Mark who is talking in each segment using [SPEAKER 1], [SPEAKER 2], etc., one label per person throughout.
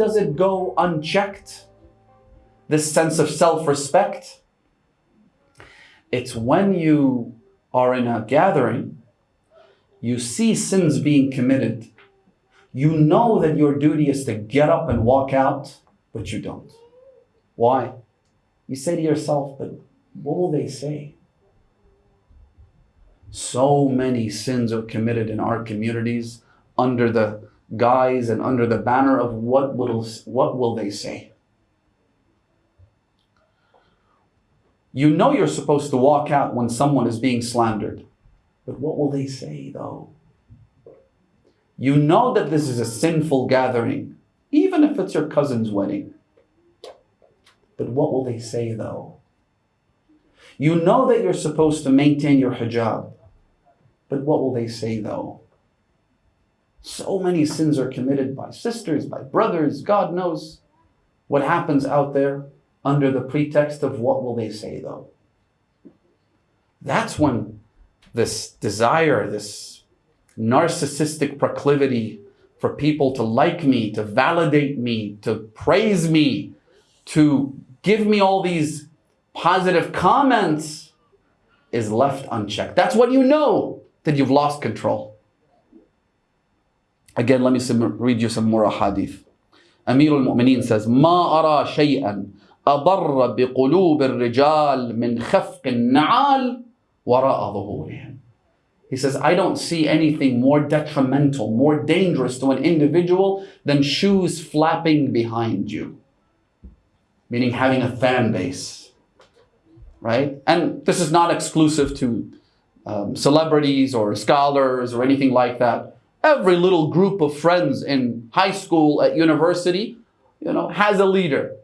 [SPEAKER 1] does it go unchecked? This sense of self-respect? It's when you are in a gathering, you see sins being committed. You know that your duty is to get up and walk out, but you don't. Why? You say to yourself, but what will they say? So many sins are committed in our communities under the guise and under the banner of what will, what will they say? You know you're supposed to walk out when someone is being slandered. But what will they say though? You know that this is a sinful gathering, even if it's your cousin's wedding. But what will they say though? You know that you're supposed to maintain your hijab. But what will they say though? So many sins are committed by sisters, by brothers, God knows what happens out there under the pretext of what will they say though. That's when this desire, this narcissistic proclivity for people to like me, to validate me, to praise me, to give me all these positive comments is left unchecked. That's what you know that you've lost control. Again, let me read you some more hadith. Amir al-Mu'mineen says, ما أرى شيئا أضر بقلوب الرجال من خفق النعال وراء ظهورهم. He says, I don't see anything more detrimental, more dangerous to an individual than shoes flapping behind you. Meaning having a fan base, right? And this is not exclusive to um, celebrities or scholars or anything like that. Every little group of friends in high school, at university, you know, has a leader.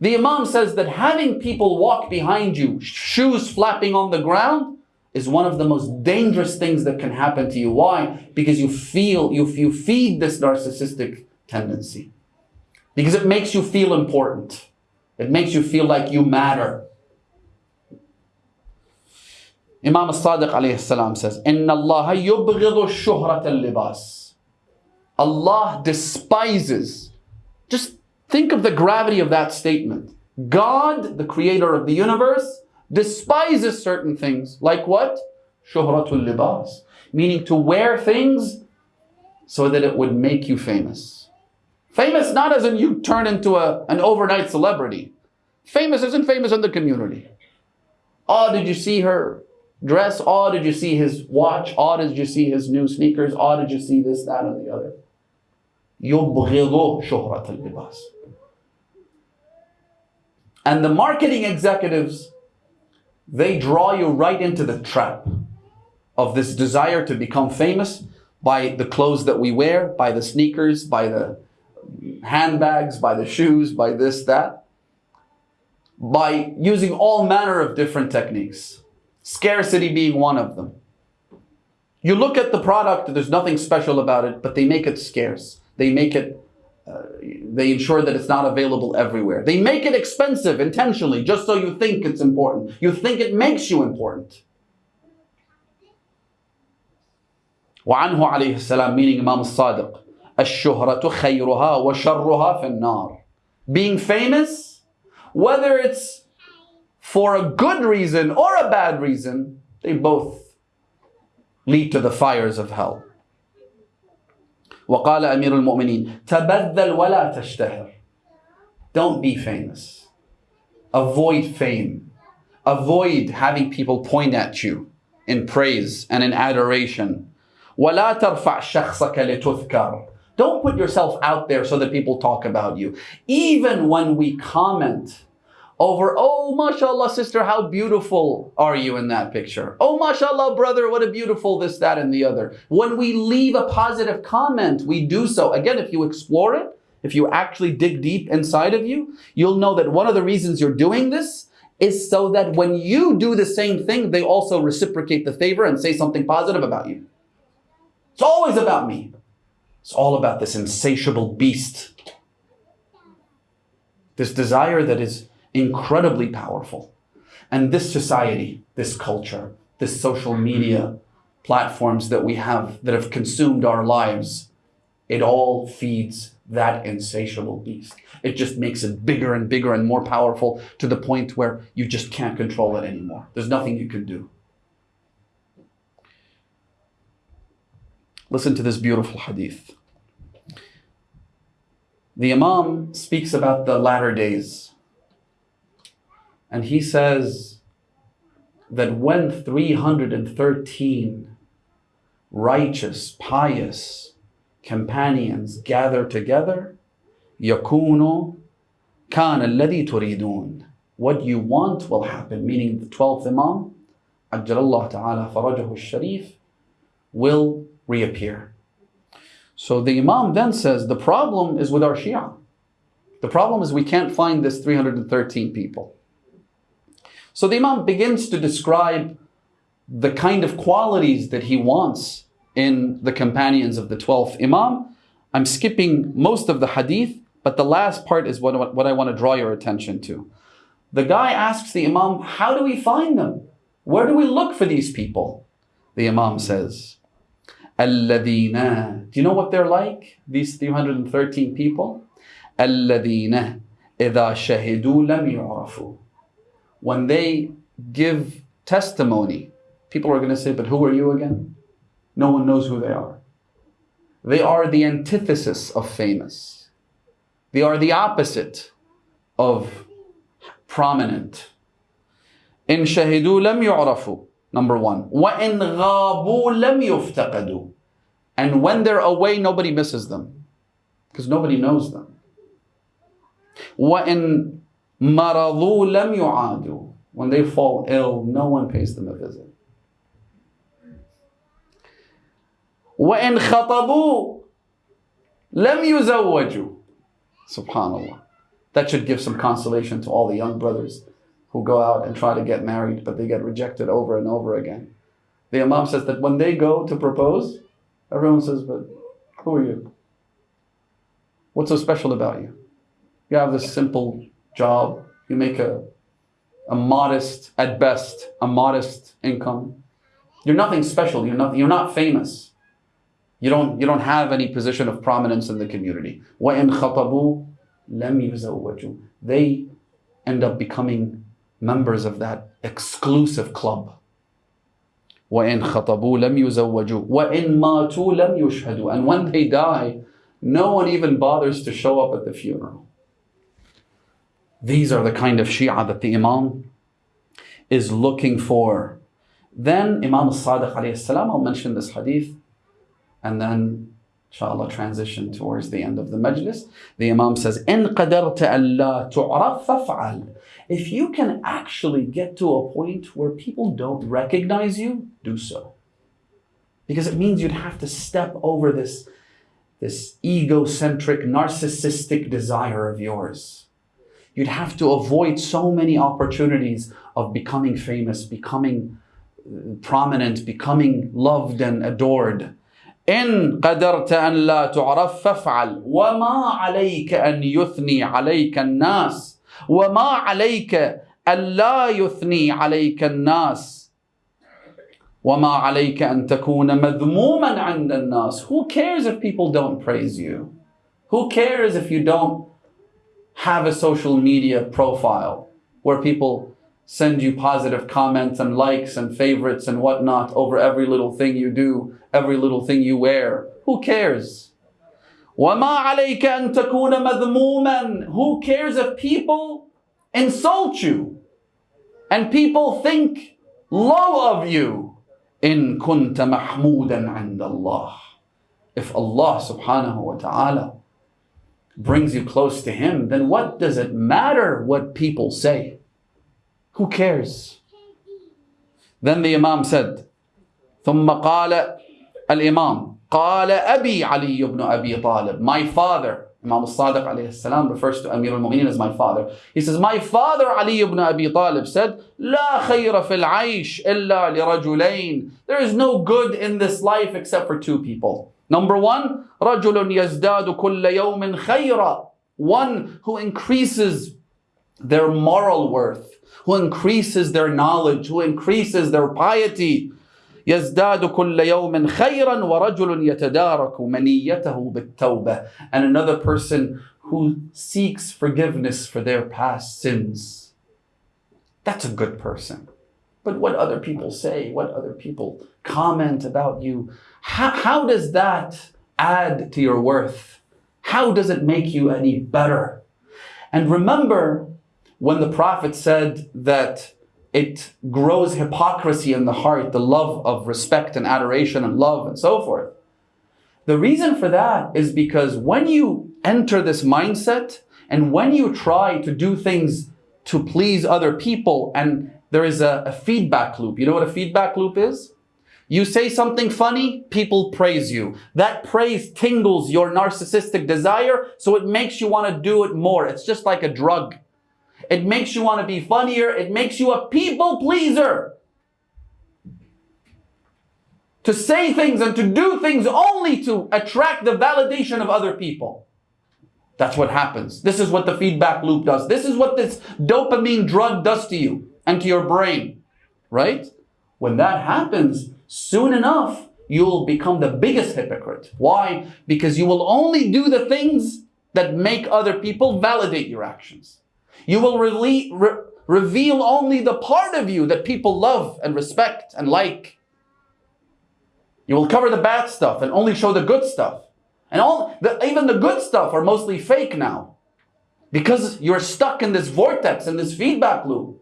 [SPEAKER 1] The Imam says that having people walk behind you, shoes flapping on the ground, is one of the most dangerous things that can happen to you. Why? Because you feel, you, you feed this narcissistic tendency. Because it makes you feel important. It makes you feel like you matter. Imam al-Sadiq alayhi salam says, Inna Allah al-libas. Allah despises. Just think of the gravity of that statement. God, the creator of the universe, despises certain things. Like what? Shuhratul libas. Meaning to wear things so that it would make you famous. Famous not as in you turn into a, an overnight celebrity. Famous isn't famous in the community. Oh, did you see her? dress? Oh, did you see his watch? Oh, did you see his new sneakers? Oh, did you see this, that, and the other? يبغض شهرة اللباس. And the marketing executives, they draw you right into the trap of this desire to become famous by the clothes that we wear, by the sneakers, by the handbags, by the shoes, by this, that, by using all manner of different techniques. Scarcity being one of them. You look at the product, there's nothing special about it, but they make it scarce. They make it, uh, they ensure that it's not available everywhere. They make it expensive intentionally, just so you think it's important. You think it makes you important. وعنه عليه السلام meaning Imam al-Sadiq الشهرة خيرها وشرها في النار being famous whether it's for a good reason or a bad reason, they both lead to the fires of hell. وقال أمير المؤمنين تبذل ولا تشتهر Don't be famous. Avoid fame. Avoid having people point at you in praise and in adoration. ولا ترفع شخصك لتذكر Don't put yourself out there so that people talk about you. Even when we comment over, oh, mashallah, sister, how beautiful are you in that picture? Oh, mashallah, brother, what a beautiful this, that, and the other. When we leave a positive comment, we do so. Again, if you explore it, if you actually dig deep inside of you, you'll know that one of the reasons you're doing this is so that when you do the same thing, they also reciprocate the favor and say something positive about you. It's always about me. It's all about this insatiable beast. This desire that is incredibly powerful. And this society, this culture, this social media platforms that we have that have consumed our lives, it all feeds that insatiable beast. It just makes it bigger and bigger and more powerful to the point where you just can't control it anymore. There's nothing you can do. Listen to this beautiful hadith. The Imam speaks about the latter days. And he says that when 313 righteous, pious companions gather together, يكون كان الذي تريدون. What you want will happen, meaning the 12th Imam, عجل الله تعالى فرجه الشريف, will reappear. So the Imam then says the problem is with our Shia. The problem is we can't find this 313 people. So the Imam begins to describe the kind of qualities that he wants in the companions of the 12th Imam. I'm skipping most of the hadith, but the last part is what, what I want to draw your attention to. The guy asks the Imam, How do we find them? Where do we look for these people? The Imam says, الذين Do you know what they're like? These 313 people? الذين إذا شهدوا لم يعرفوا When they give testimony, people are going to say, but who are you again? No one knows who they are. They are the antithesis of famous. They are the opposite of prominent. إن شهدوا لم يعرفوا Number one. وَإِنْ غَابُوا لَمْ يُفْتَقَدُوا And when they're away, nobody misses them. Because nobody knows them. وَإِنْ مَرَضُوا لَمْ يُعَادُوا When they fall ill, no one pays them a visit. وَإِنْ خَطَبُوا لَمْ يُزَوَّجُوا Subhanallah. That should give some consolation to all the young brothers who go out and try to get married, but they get rejected over and over again. The Imam says that when they go to propose, everyone says, But who are you? What's so special about you? You have this simple job, you make a, a modest, at best, a modest income. You're nothing special, you're not, you're not famous. You don't, you don't have any position of prominence in the community. وَإِنْ خَطَبُوا لَمْ يُزَوَّجُوا They end up becoming members of that exclusive club. وَإِن خَطَبُوا لَمْ يُزَوَّجُوا وَإِن مَاتُوا لَمْ يُشْهَدُوا And when they die, no one even bothers to show up at the funeral. These are the kind of Shia that the Imam is looking for. Then Imam al-Sadiq alayhi salam, I'll mention this hadith, and then inshallah transition towards the end of the majlis. The Imam says, إِن قَدَرْتَ أَلَّا تُعْرَفْ فَافْعَلْ If you can actually get to a point where people don't recognize you, do so. Because it means you'd have to step over this, this egocentric, narcissistic desire of yours. You'd have to avoid so many opportunities of becoming famous, becoming uh, prominent, becoming loved and adored إن قدرت أن لا تعرف فافعل وما عليك أن يثني عليك الناس وما عليك أن لا يثني عليك الناس وما عليك أن تكون مذموما عند الناس Who cares if people don't praise you? Who cares if you don't have a social media profile where people send you positive comments and likes and favorites and whatnot over every little thing you do, every little thing you wear. Who cares? وَمَا عَلَيْكَ أَن تَكُونَ مَذْمُومًا Who cares if people insult you and people think low of you? إِن كُنْتَ مَحْمُودًا عِنْدَ اللَّهِ If Allah subhanahu wa ta'ala brings you close to Him, then what does it matter what people say? Who cares? Then the Imam said, ثم قال الإمام قال أبي علي بن أبي طالب My father Imam al-Sadiq alayhi salam refers to Amir al-Mu'mineen as my father. He says, my father Ali ibn Abi Talib said, لا خير في العيش إلا لرجلين. There is no good in this life except for two people. Number one, رجل يزداد كل يوم خيرا. One who increases their moral worth, who increases their knowledge, who increases their piety. يزداد كل يوم خيرا ورجل يتدارك منيته بالتوبة and another person who seeks forgiveness for their past sins. That's a good person. But what other people say, what other people comment about you, how, how does that add to your worth? How does it make you any better? And remember when the Prophet said that it grows hypocrisy in the heart, the love of respect and adoration and love and so forth. The reason for that is because when you enter this mindset and when you try to do things to please other people and there is a, a feedback loop. You know what a feedback loop is? You say something funny, people praise you. That praise tingles your narcissistic desire, so it makes you want to do it more. It's just like a drug. It makes you want to be funnier. It makes you a people pleaser. To say things and to do things only to attract the validation of other people. That's what happens. This is what the feedback loop does. This is what this dopamine drug does to you and to your brain, right? When that happens, soon enough, you'll become the biggest hypocrite. Why? Because you will only do the things that make other people validate your actions. You will re re reveal only the part of you that people love and respect and like. You will cover the bad stuff and only show the good stuff. And all the, even the good stuff are mostly fake now. Because you're stuck in this vortex, in this feedback loop.